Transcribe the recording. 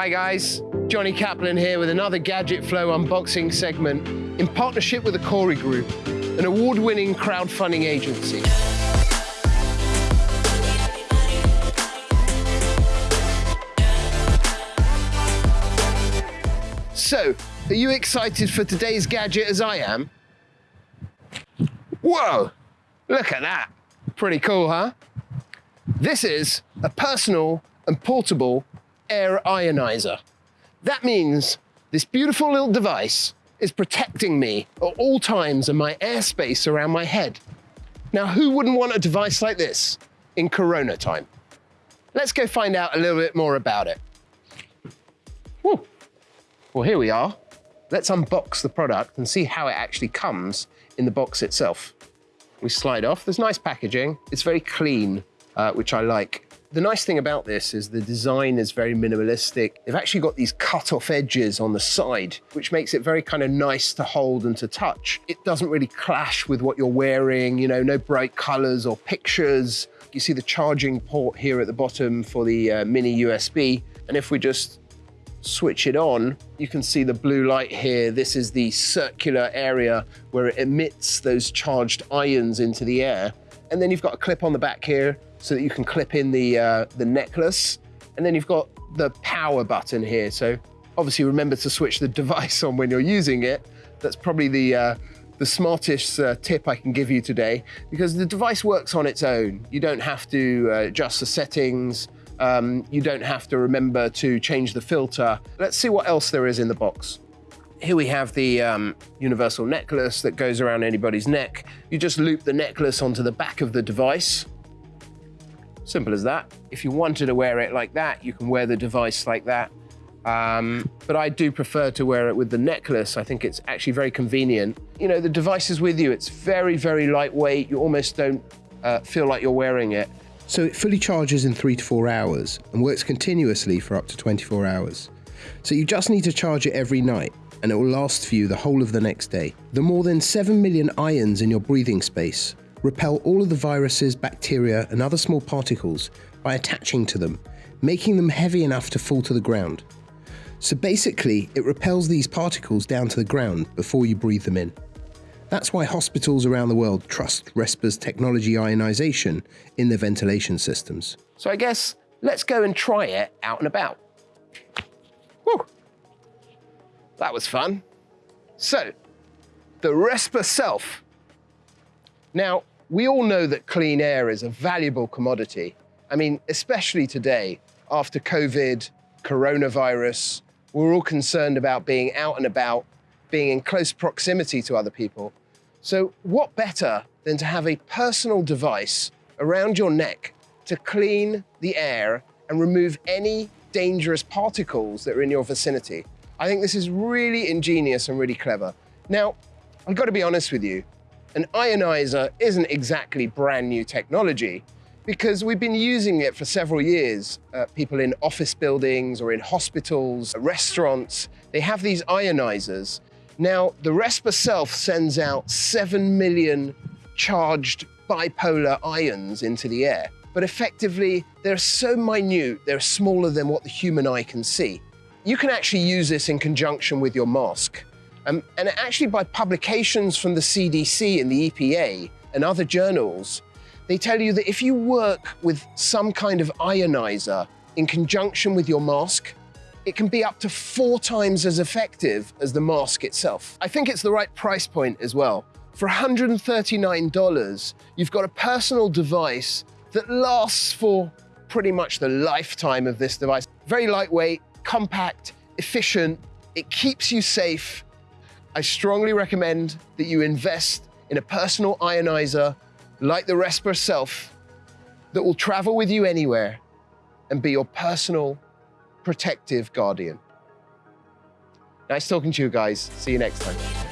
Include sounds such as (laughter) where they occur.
Hi guys, Johnny Kaplan here with another Gadget Flow unboxing segment in partnership with the Corey Group, an award-winning crowdfunding agency. So, are you excited for today's gadget as I am? Whoa, look at that. Pretty cool, huh? This is a personal and portable air ionizer. That means this beautiful little device is protecting me at all times and my airspace around my head. Now, who wouldn't want a device like this in Corona time? Let's go find out a little bit more about it. Woo. Well, here we are. Let's unbox the product and see how it actually comes in the box itself. We slide off. There's nice packaging. It's very clean, uh, which I like. The nice thing about this is the design is very minimalistic. They've actually got these cut off edges on the side, which makes it very kind of nice to hold and to touch. It doesn't really clash with what you're wearing, you know, no bright colors or pictures. You see the charging port here at the bottom for the uh, mini USB. And if we just switch it on, you can see the blue light here. This is the circular area where it emits those charged ions into the air. And then you've got a clip on the back here so that you can clip in the, uh, the necklace. And then you've got the power button here. So obviously remember to switch the (laughs) device on when you're using it. That's probably the, uh, the smartest uh, tip I can give you today because the device works on its own. You don't have to uh, adjust the settings. Um, you don't have to remember to change the filter. Let's see what else there is in the box. Here we have the um, universal necklace that goes around anybody's neck. You just loop the necklace onto the back of the device Simple as that. If you wanted to wear it like that, you can wear the device like that. Um, but I do prefer to wear it with the necklace. I think it's actually very convenient. You know, the device is with you. It's very, very lightweight. You almost don't uh, feel like you're wearing it. So it fully charges in three to four hours and works continuously for up to 24 hours. So you just need to charge it every night and it will last for you the whole of the next day. The more than 7 million ions in your breathing space repel all of the viruses, bacteria, and other small particles by attaching to them, making them heavy enough to fall to the ground. So basically, it repels these particles down to the ground before you breathe them in. That's why hospitals around the world trust RESPA's technology ionization in their ventilation systems. So I guess let's go and try it out and about. Whew. That was fun. So, the RESPA Self. Now, we all know that clean air is a valuable commodity. I mean, especially today, after COVID, coronavirus, we're all concerned about being out and about, being in close proximity to other people. So what better than to have a personal device around your neck to clean the air and remove any dangerous particles that are in your vicinity. I think this is really ingenious and really clever. Now, I've got to be honest with you, an ionizer isn't exactly brand new technology because we've been using it for several years. Uh, people in office buildings or in hospitals, restaurants, they have these ionizers. Now, the RESPA Self sends out 7 million charged bipolar ions into the air. But effectively, they're so minute, they're smaller than what the human eye can see. You can actually use this in conjunction with your mask. Um, and actually by publications from the CDC and the EPA and other journals, they tell you that if you work with some kind of ionizer in conjunction with your mask, it can be up to four times as effective as the mask itself. I think it's the right price point as well. For $139, you've got a personal device that lasts for pretty much the lifetime of this device. Very lightweight, compact, efficient, it keeps you safe, I strongly recommend that you invest in a personal ionizer like the RESPA Self that will travel with you anywhere and be your personal protective guardian. Nice talking to you guys. See you next time.